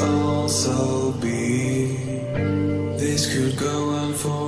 also be. This could go on for.